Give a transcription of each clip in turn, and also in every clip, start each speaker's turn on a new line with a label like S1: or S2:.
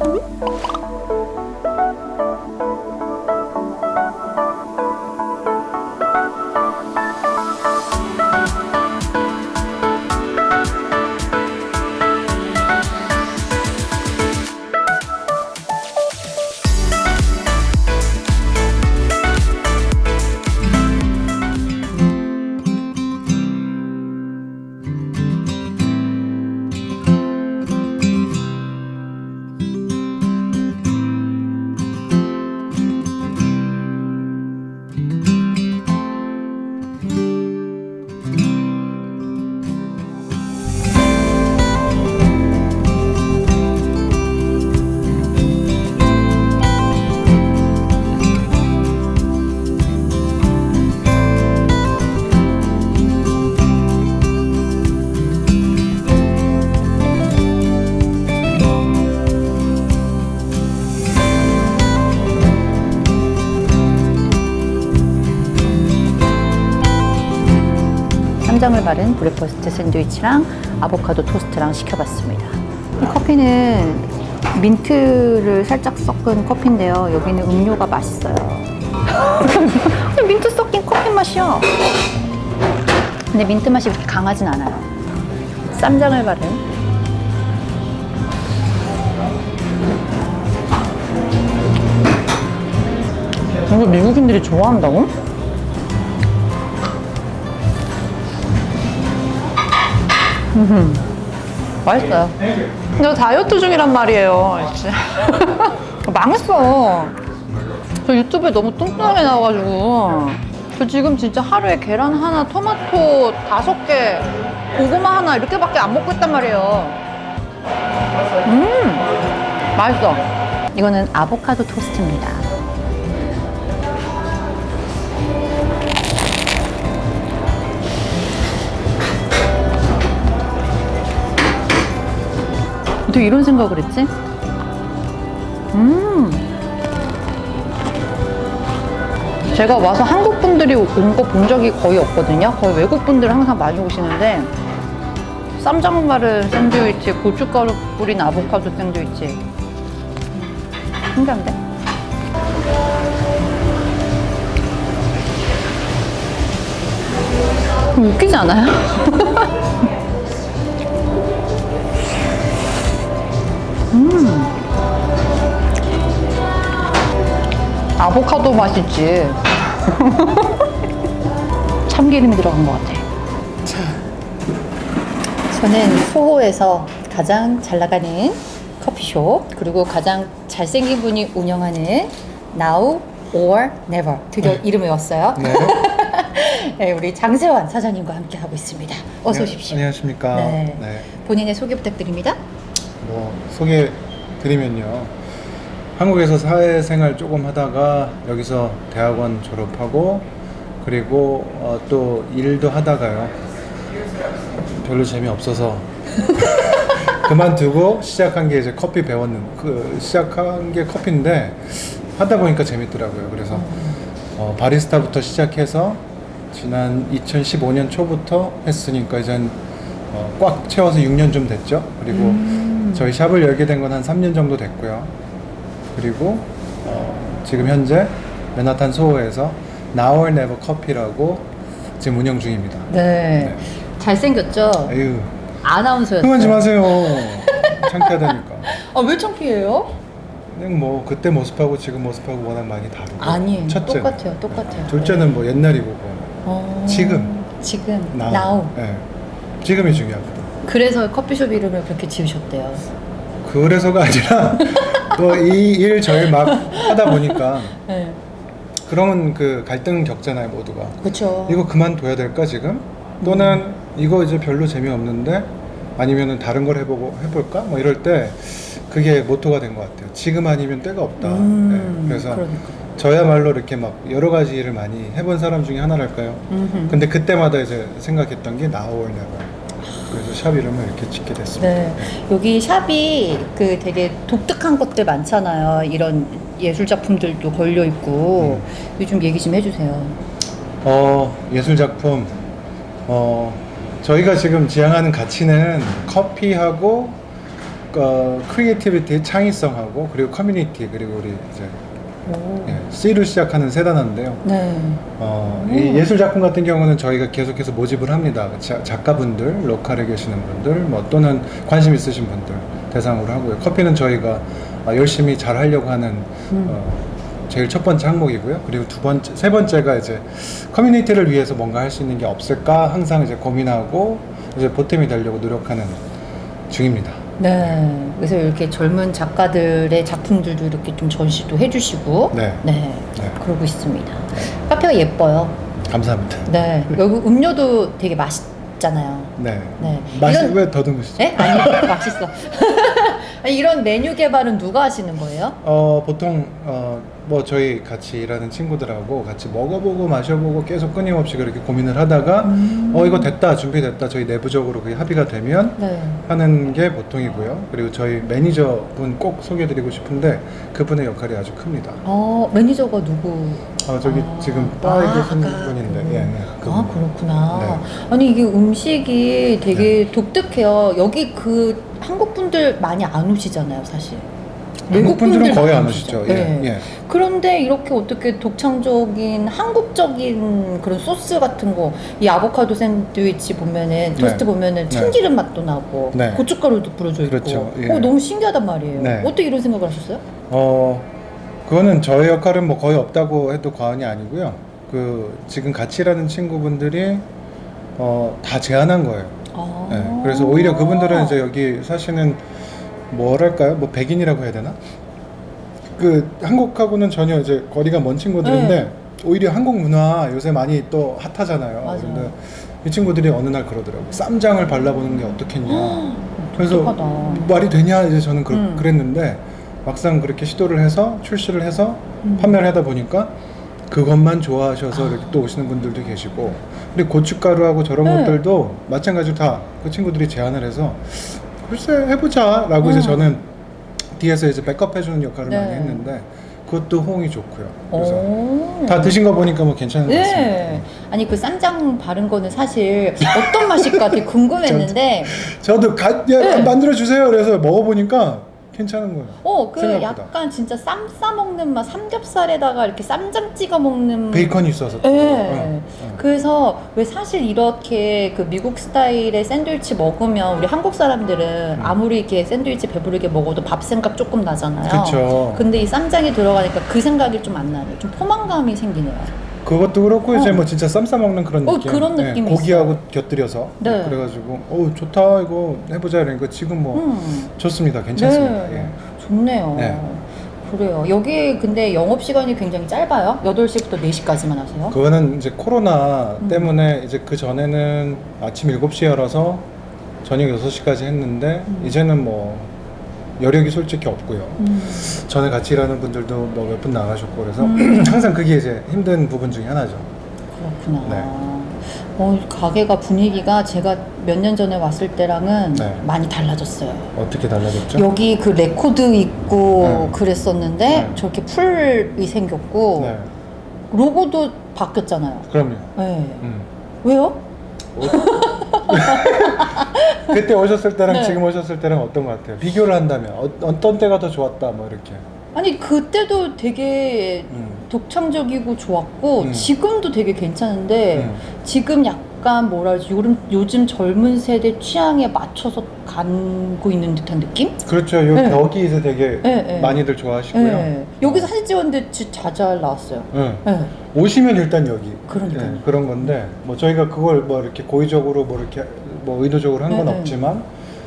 S1: Mm-hmm. 쌈장을 바른 breakfast 샌드위치랑 아보카도 토스트랑 시켜봤습니다. 이 커피는 민트를 살짝 섞은 커피인데요. 여기는 음료가 맛있어요. 민트 섞인 커피 맛이야. 근데 민트 맛이 그렇게 강하진 않아요. 쌈장을 바른 이거 미국인들이 좋아한다고? 맛있어요.
S2: 나 다이어트 중이란 말이에요.
S1: 망했어. 저 유튜브에 너무 뚱뚱하게 나와가지고. 저 지금 진짜 하루에 계란 하나, 토마토 다섯 개, 고구마 하나 이렇게밖에 안 먹고 있단 말이에요. 음, 맛있어. 이거는 아보카도 토스트입니다. 어떻게 이런 생각을 했지? 음. 제가 와서 한국 분들이 온 거 본 적이 거의 없거든요. 거의 외국 분들 항상 많이 오시는데 쌈장 바른 샌드위치, 고춧가루 뿌린 아보카도 샌드위치. 신기한데? 웃기지 않아요? 아보카도 맛있지. 참기름이 들어간 것 같아. 저는 소호에서 가장 잘 나가는 커피숍 그리고 가장 잘생긴 분이 운영하는 Now or Never 드디어 이름 외웠어요.
S3: 네.
S1: 네, 우리 장세환 사장님과 함께 하고 있습니다. 어서 오십시오.
S3: 안녕하십니까.
S1: 네.
S3: 네.
S1: 본인의 소개 부탁드립니다.
S3: 뭐 소개 드리면요. 한국에서 사회생활 조금 하다가 여기서 대학원 졸업하고 그리고 어, 또 일도 하다가요. 별로 재미없어서 그만두고 시작한 게 이제 커피 배웠는 그 시작한 게 커피인데 하다 보니까 재밌더라고요. 그래서 어, 바리스타부터 시작해서 지난 2015년 초부터 했으니까 이제 어, 꽉 채워서 6년 좀 됐죠. 그리고 저희 샵을 열게 된 건 한 3년 정도 됐고요. 그리고 어, 지금 현재 맨하탄 소호에서 or Never 커피라고 지금 운영 중입니다.
S1: 네. 잘생겼죠?
S3: 아유,
S1: 아나운서였어요.
S3: 그만 좀 하세요. 창피하다니까.
S1: 아, 왜 창피해요?
S3: 그냥 뭐 그때 모습하고 지금 모습하고 워낙 많이 다르고.
S1: 아니에요.
S3: 첫째.
S1: 똑같아요. 똑같아요.
S3: 둘째는 뭐 옛날이고 뭐.
S1: 어,
S3: 지금.
S1: 지금.
S3: now.
S1: now.
S3: 네. 지금이 중요하거든.
S1: 그래서 커피숍 이름을 그렇게 지으셨대요.
S3: 그래서가 아니라 또이일 저일 막 하다 보니까
S1: 네.
S3: 그런 그 갈등 겪잖아요 모두가.
S1: 그렇죠.
S3: 이거 그만둬야 될까 지금? 또는 이거 이제 별로 재미없는데 아니면은 다른 걸 해보고 해볼까? 뭐 이럴 때 그게 모토가 된 것 같아요. 지금 아니면 때가 없다.
S1: 음,
S3: 네, 그래서
S1: 그러니까.
S3: 저야말로 이렇게 막 여러 가지 일을 많이 해본 사람 중에 하나랄까요?
S1: 음흠.
S3: 근데 그때마다 이제 생각했던 게 나오려고. 그래서 샵 이름을 이렇게 짓게 됐습니다.
S1: 네. 여기 shop이 그 되게 독특한 것들 많잖아요. 이런 예술 작품들도 걸려 있고
S3: 음.
S1: 요즘 얘기 좀 해주세요.
S3: 어, 예술 작품. 어, 저희가 지금 지향하는 가치는 커피하고 어, creativity, 창의성하고 그리고 커뮤니티 그리고 우리 이제
S1: 오.
S3: 예, C로 시작하는 세 단어인데요.
S1: 네.
S3: 어, 이 예술 작품 같은 경우는 저희가 계속해서 모집을 합니다. 자- 작가분들, local에 계시는 분들, 뭐 또는 관심 있으신 분들 대상으로 하고요. 커피는 저희가 아, 열심히 잘 하려고 하는
S1: 음.
S3: 어, 제일 첫 번째 항목이고요. 그리고 두 번째, 세 번째가 이제 커뮤니티를 위해서 뭔가 할 수 있는 게 없을까 항상 이제 고민하고 이제 보탬이 되려고 노력하는 중입니다.
S1: 네. 그래서 이렇게 젊은 작가들의 작품들도 이렇게 좀 전시도 해주시고.
S3: 네.
S1: 네.
S3: 네.
S1: 그러고 있습니다. 카페가 예뻐요.
S3: 감사합니다.
S1: 네. 여기 음료도 되게 맛있잖아요.
S3: 네.
S1: 네.
S3: 맛이
S1: 이런-
S3: 왜 더듬으시죠?
S1: 네? 아니, 맛있어. 아니, 이런 메뉴 개발은 누가 하시는 거예요?
S3: 어 보통 어 뭐 저희 같이 일하는 친구들하고 같이 먹어보고 마셔보고 계속 끊임없이 그렇게 고민을 하다가
S1: 음.
S3: 어 이거 됐다 준비됐다 저희 내부적으로 그게 합의가 되면
S1: 네.
S3: 하는 게 보통이고요 그리고 저희 매니저분 꼭 소개드리고 싶은데 그분의 역할이 아주 큽니다
S1: 어, 매니저가 누구?
S3: 어 저기
S1: 아.
S3: 지금 바에
S1: 아,
S3: 계신 분인데
S1: 그분.
S3: 예, 예,
S1: 아. 그렇구나.
S3: 네.
S1: 아니, 이게 음식이 되게 독특해요. 여기 그 한국 분들 많이 안 오시잖아요, 사실.
S3: 한국 분들은
S1: 분들
S3: 거의 안 오시죠 예,
S1: 네.
S3: 예.
S1: 그런데 이렇게 어떻게 독창적인 한국적인 그런 소스 같은 거, 이 아보카도 샌드위치 보면은 토스트
S3: 네.
S1: 보면은
S3: 네.
S1: 참기름 맛도 나고
S3: 네.
S1: 고춧가루도 뿌려져 있고,
S3: 그렇죠. 예.
S1: 어, 너무 신기하단 말이에요.
S3: 네.
S1: 어떻게 이런 생각을 하셨어요?
S3: 어 그거는 저의 역할은 뭐 거의 없다고 해도 과언이 아니고요. 그 지금 같이 일하는 친구분들이 어 다 제안한 거예요.
S1: 아.
S3: 네, 그래서 오히려 그분들은 이제 여기 사시는 뭐랄까요, 뭐 백인이라고 해야 되나? 그 한국하고는 전혀 이제 거리가 먼 친구들인데
S1: 네.
S3: 오히려 한국 문화 요새 많이 또 핫하잖아요.
S1: 맞아요.
S3: 근데 이 친구들이 어느 날 그러더라고. 요 쌈장을 발라보는 게 어떻겠냐. 그래서
S1: 독특하다.
S3: 말이 되냐 이제 저는 그,
S1: 음.
S3: 그랬는데 막상 그렇게 시도를 해서 출시를 해서
S1: 음.
S3: 판매를 하다 보니까 그것만 좋아하셔서
S1: 아.
S3: 이렇게 또 오시는 분들도 계시고 그리고 고춧가루하고 저런
S1: 네.
S3: 것들도 마찬가지로 다 그 친구들이 제안을 해서 글쎄 해보자 라고
S1: 음.
S3: 이제 저는 뒤에서 이제 백업 해주는 역할을
S1: 네.
S3: 많이 했는데 그것도 호응이 좋고요. 그래서
S1: 오.
S3: 다 드신 거 보니까 뭐 괜찮은 것 같습니다.
S1: 네. 아니 그 쌈장 바른 거는 사실 어떤 맛일까 되게 궁금했는데
S3: 저도 가, 야,
S1: 네.
S3: 만들어 주세요. 그래서 먹어보니까 괜찮은 거예요.
S1: 어 그
S3: 생각보다.
S1: 약간 진짜 쌈 싸 먹는 맛 삼겹살에다가 이렇게 쌈장 찍어 먹는
S3: 베이컨이 있어서.
S1: 네.
S3: 응, 응.
S1: 그래서 왜 사실 이렇게 그 미국 스타일의 샌드위치 먹으면 우리 한국 사람들은
S3: 음.
S1: 아무리 이렇게 샌드위치 배부르게 먹어도 밥 생각 조금 나잖아요.
S3: 그쵸.
S1: 근데 이 쌈장이 들어가니까 그 생각이 좀 안 나요. 좀 포만감이 생기네요.
S3: 그것도 그렇고 이제
S1: 어.
S3: 뭐 진짜 쌈싸 먹는 그런
S1: 어,
S3: 느낌.
S1: 그런 느낌이
S3: 고기하고 곁들여서.
S1: 네.
S3: 그래가지고 어 좋다 이거 해보자 이러니까 지금 뭐
S1: 음.
S3: 좋습니다. 괜찮습니다.
S1: 네.
S3: 예.
S1: 좋네요.
S3: 네.
S1: 그래요. 여기 근데 영업 시간이 굉장히 짧아요. 8시부터 4시까지만 하세요.
S3: 그거는 이제 코로나
S1: 음.
S3: 때문에 이제 그 전에는 아침 7시에 열어서 저녁 6시까지 했는데
S1: 음.
S3: 이제는 뭐 여력이 솔직히 없고요.
S1: 음.
S3: 전에 같이 일하는 분들도 뭐 몇 분 나가셨고 그래서
S1: 음.
S3: 항상 그게 이제 힘든 부분 중에 하나죠.
S1: 그렇구나.
S3: 네.
S1: 어, 가게가 분위기가 제가 몇 년 전에 왔을 때랑은
S3: 네.
S1: 많이 달라졌어요.
S3: 어떻게 달라졌죠?
S1: 여기 그 레코드 있고
S3: 네.
S1: 그랬었는데
S3: 네.
S1: 저렇게 풀이 생겼고
S3: 네,
S1: 로고도 바뀌었잖아요.
S3: 그럼요.
S1: 네.
S3: 음.
S1: 왜요?
S3: 그때 오셨을 때랑
S1: 네.
S3: 지금 오셨을 때랑 어떤 것 같아요? 비교를 한다면 어, 어떤 때가 더 좋았다 뭐 이렇게.
S1: 아니 그때도 되게
S3: 음.
S1: 독창적이고 좋았고
S3: 음.
S1: 지금도 되게 괜찮은데
S3: 음.
S1: 지금 약 간 뭐라 지 요즘, 요즘 젊은 세대 취향에 맞춰서 가고 있는 듯한 느낌?
S3: 그렇죠. 요
S1: 네.
S3: 벽이 이제 되게
S1: 네, 네.
S3: 많이들 좋아하시고요.
S1: 네. 여기서 사진 찍었는데 진짜 잘 나왔어요.
S3: 네.
S1: 네.
S3: 오시면 일단 여기.
S1: 그러니까요.
S3: 네, 그런 건데 뭐 저희가 그걸 뭐 이렇게 고의적으로 뭐 이렇게 뭐 의도적으로 한 건. 없지만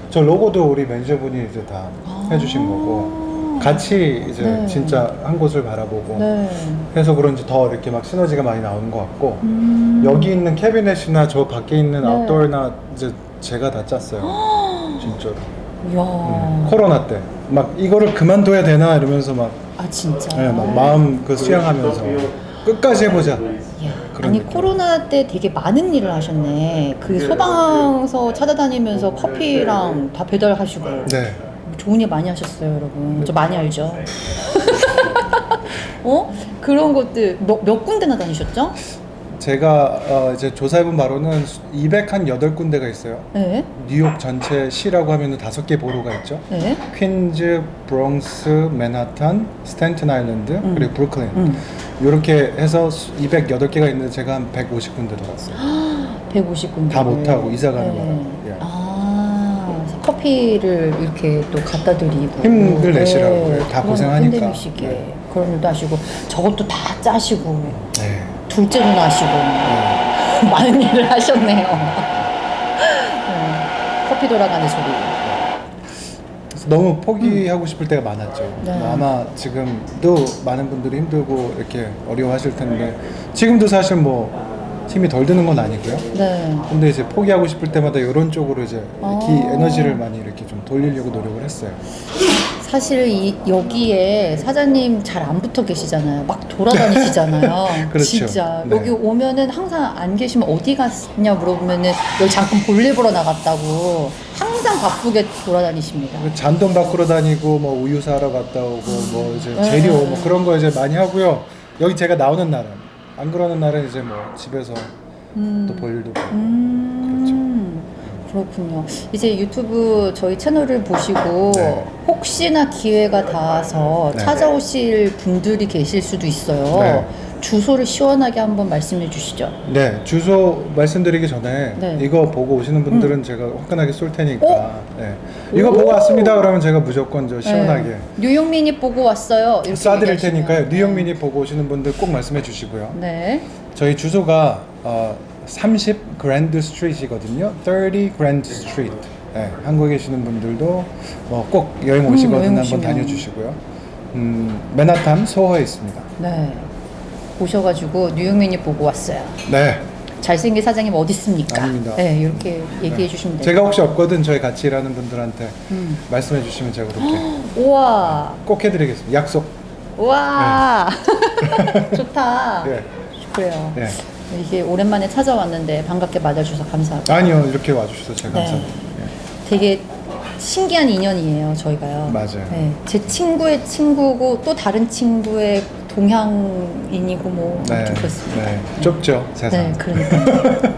S3: 저 로고도 우리 매니저분이 이제 다 해주신 거고 같이 이제
S1: 네.
S3: 진짜 한 곳을 바라보고
S1: 네.
S3: 해서 그런지 더 이렇게 막 시너지가 많이 나오는 것 같고
S1: 음.
S3: 여기 있는 캐비넷이나 저 밖에 있는
S1: 네.
S3: 아웃도어나 이제 제가 다 짰어요. 진짜로.
S1: 이야.
S3: 음, 코로나 때 막 이거를 그만둬야 되나 이러면서 막,
S1: 아 진짜.
S3: 예, 막 마음 그 수양하면서 끝까지 해보자.
S1: 아니
S3: 느낌.
S1: 코로나 때 되게 많은 일을 하셨네. 그 소방서 찾아다니면서 커피랑 다 배달하시고
S3: 네.
S1: 좋은 일 많이 하셨어요, 여러분. 저 많이 알죠. 어? 그런 것들 몇, 몇 군데나 다니셨죠?
S3: 제가 어, 이제 조사해본 바로는 208군데가 있어요.
S1: 네.
S3: 뉴욕 전체 시라고 하면은 다섯 개 보로가 있죠.
S1: 네.
S3: 퀸즈, 브롱스, 맨하탄, 스탠튼 아일랜드, 그리고 브루클린.
S1: 음.
S3: 이렇게 해서 208개가 있는데 제가 한 150군데 돌았어요.
S1: 150군데.
S3: 다 못하고 이사 가는 바람에. 예.
S1: 아, 커피를 이렇게 또 갖다 드리고.
S3: 힘들 내시라고 다
S1: 그런
S3: 고생하니까.
S1: 팬데믹 시기에
S3: 네.
S1: 그런 일도 하시고 저것도 다 짜시고
S3: 네.
S1: 둘째도 나시고
S3: 네.
S1: 많은 일을 하셨네요. 네. 커피 돌아가는 소리.
S3: 너무 포기하고 싶을 때가 많았죠.
S1: 네.
S3: 아마 지금도 많은 분들이 힘들고 이렇게 어려워하실 텐데 지금도 사실 뭐 힘이 덜 드는 건 아니고요.
S1: 네.
S3: 근데 이제 포기하고 싶을 때마다 이런 쪽으로 이제
S1: 아.
S3: 기 에너지를 많이 이렇게 좀 돌리려고 노력을 했어요.
S1: 사실 이, 여기에 사장님 잘 안 붙어 계시잖아요. 막 돌아다니시잖아요.
S3: 그렇죠.
S1: 진짜
S3: 네.
S1: 여기 오면은 항상 안 계시면 어디 갔냐 물어보면은 여기 잠깐 볼일 보러 나갔다고 항상 바쁘게 돌아다니십니다.
S3: 잔돈 바꾸러 다니고 뭐 우유 사러 갔다 오고 뭐 이제
S1: 네.
S3: 재료 뭐 그런 거 이제 많이 하고요. 여기 제가 나오는 날은 안 그러는 날은 이제 뭐 집에서 또 볼 일도 보고
S1: 음, 그렇군요. 이제 유튜브 저희 채널을 보시고
S3: 네.
S1: 혹시나 기회가 닿아서
S3: 네.
S1: 찾아오실 분들이 계실 수도 있어요.
S3: 네.
S1: 주소를 시원하게 한번 말씀해 주시죠.
S3: 네 주소 말씀드리기 전에
S1: 네.
S3: 이거 보고 오시는 분들은 제가 화끈하게 쏠 테니까
S1: 어?
S3: 네. 이거 보고 왔습니다 그러면 제가 무조건 저 시원하게
S1: 네. 뉴욕 미니 보고 왔어요. 이렇게 얘기하시면.
S3: 테니까요 뉴욕 미니 보고 오시는 분들 꼭 말씀해 주시고요
S1: 네.
S3: 저희 주소가 어, 30 그랜드 스트리트이거든요 30 그랜드 스트리트 네, 한국에 계시는 분들도 뭐 꼭 여행
S1: 음,
S3: 오시거든
S1: 여행
S3: 한번. 다녀주시고요 음, 맨하탄 소호에 있습니다
S1: 네. 오셔가지고 뉴욕 미니 보고 왔어요.
S3: 네
S1: 잘생긴 사장님 어디 있습니까?
S3: 아닙니다.
S1: 네, 이렇게 얘기해 주시면 돼요.
S3: 제가 혹시 없거든 저희 같이 일하는 분들한테
S1: 음.
S3: 말씀해 주시면 제가 그렇게
S1: 우와,
S3: 꼭 해드리겠습니다 약속
S1: 우와, 좋다.
S3: 예.
S1: 그래요.
S3: 예.
S1: 이게 오랜만에 찾아왔는데 반갑게 맞아주셔서 감사하고
S3: 아니요 이렇게 와주셔서 제가
S1: 네.
S3: 감사합니다
S1: 되게 신기한 인연이에요 저희가요.
S3: 맞아요.
S1: 네, 제 친구의 친구고 또 다른 친구의 동향인이고 뭐
S3: 네,
S1: 좀 그렇습니다.
S3: 네. 좁죠 세상
S1: 네, 그러니까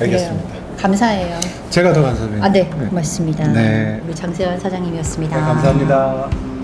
S3: 알겠습니다
S1: 그래요. 감사해요.
S3: 제가 더 감사드립니다
S1: 아, 네, 고맙습니다.
S3: 네.
S1: 우리 장세환 사장님이었습니다.
S3: 네, 감사합니다